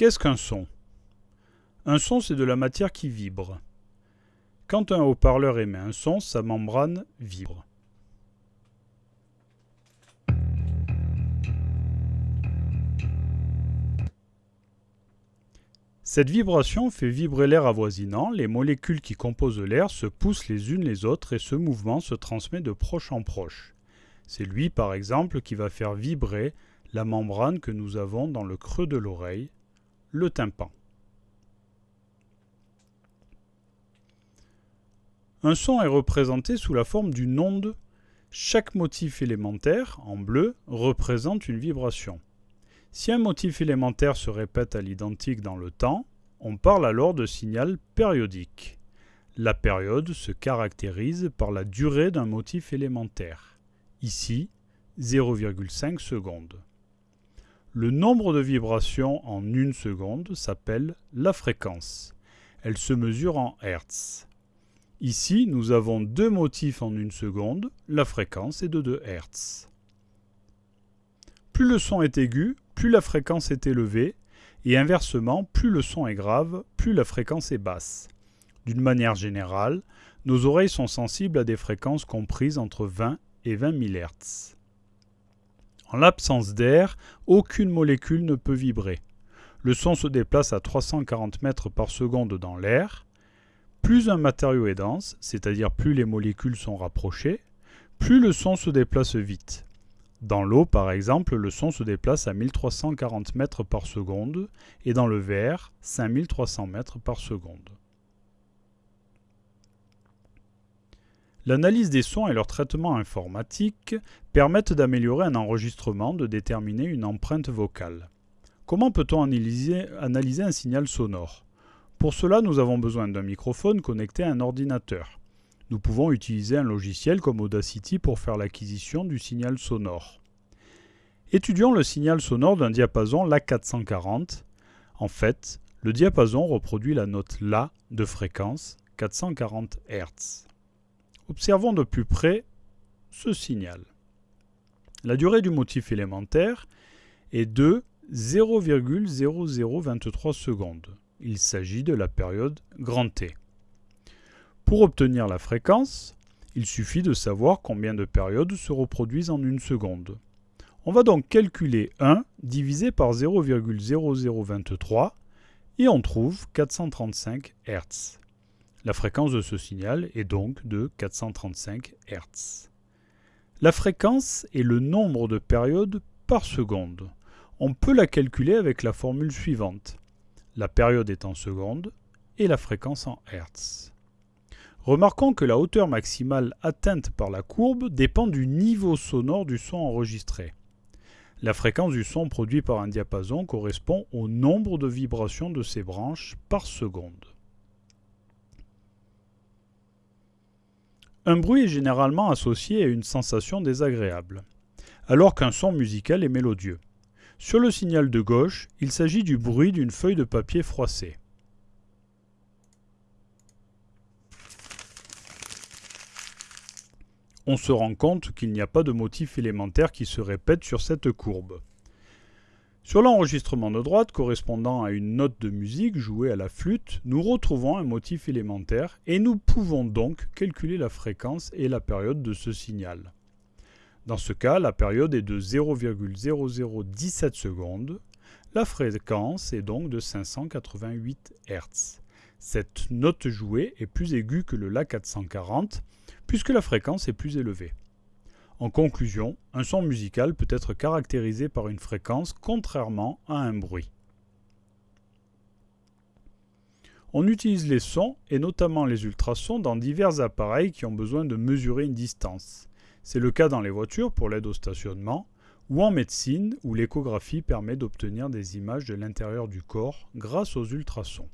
Qu'est-ce qu'un son? Un son, c'est de la matière qui vibre. Quand un haut-parleur émet un son, sa membrane vibre. Cette vibration fait vibrer l'air avoisinant, les molécules qui composent l'air se poussent les unes les autres et ce mouvement se transmet de proche en proche. C'est lui par exemple qui va faire vibrer la membrane que nous avons dans le creux de l'oreille, le tympan. Un son est représenté sous la forme d'une onde. Chaque motif élémentaire, en bleu, représente une vibration. Si un motif élémentaire se répète à l'identique dans le temps, on parle alors de signal périodique. La période se caractérise par la durée d'un motif élémentaire. Ici, 0,5 secondes. Le nombre de vibrations en une seconde s'appelle la fréquence. Elle se mesure en Hertz. Ici, nous avons deux motifs en une seconde, la fréquence est de 2 Hertz. Plus le son est aigu, plus la fréquence est élevée, et inversement, plus le son est grave, plus la fréquence est basse. D'une manière générale, nos oreilles sont sensibles à des fréquences comprises entre 20 et 20 000 Hz. En l'absence d'air, aucune molécule ne peut vibrer. Le son se déplace à 340 mètres par seconde dans l'air. Plus un matériau est dense, c'est-à-dire plus les molécules sont rapprochées, plus le son se déplace vite. Dans l'eau, par exemple, le son se déplace à 1340 mètres par seconde et dans le verre, 5300 mètres par seconde. L'analyse des sons et leur traitement informatique permettent d'améliorer un enregistrement, de déterminer une empreinte vocale. Comment peut-on analyser, un signal sonore? Pour cela, nous avons besoin d'un microphone connecté à un ordinateur. Nous pouvons utiliser un logiciel comme Audacity pour faire l'acquisition du signal sonore. Étudions le signal sonore d'un diapason La440. En fait, le diapason reproduit la note La de fréquence 440 Hz. Observons de plus près ce signal. La durée du motif élémentaire est de 0,0023 secondes. Il s'agit de la période grand T. Pour obtenir la fréquence, il suffit de savoir combien de périodes se reproduisent en une seconde. On va donc calculer 1 divisé par 0,0023 et on trouve 435 Hz. La fréquence de ce signal est donc de 435 Hz. La fréquence est le nombre de périodes par seconde. On peut la calculer avec la formule suivante. La période est en secondes et la fréquence en Hz. Remarquons que la hauteur maximale atteinte par la courbe dépend du niveau sonore du son enregistré. La fréquence du son produit par un diapason correspond au nombre de vibrations de ses branches par seconde. Un bruit est généralement associé à une sensation désagréable, alors qu'un son musical est mélodieux. Sur le signal de gauche, il s'agit du bruit d'une feuille de papier froissée. on se rend compte qu'il n'y a pas de motif élémentaire qui se répète sur cette courbe. Sur l'enregistrement de droite correspondant à une note de musique jouée à la flûte, nous retrouvons un motif élémentaire et nous pouvons donc calculer la fréquence et la période de ce signal. Dans ce cas, la période est de 0,0017 secondes. La fréquence est donc de 588 Hz. Cette note jouée est plus aiguë que le La 440 puisque la fréquence est plus élevée. En conclusion, un son musical peut être caractérisé par une fréquence contrairement à un bruit. On utilise les sons, et notamment les ultrasons, dans divers appareils qui ont besoin de mesurer une distance. C'est le cas dans les voitures pour l'aide au stationnement, ou en médecine où l'échographie permet d'obtenir des images de l'intérieur du corps grâce aux ultrasons.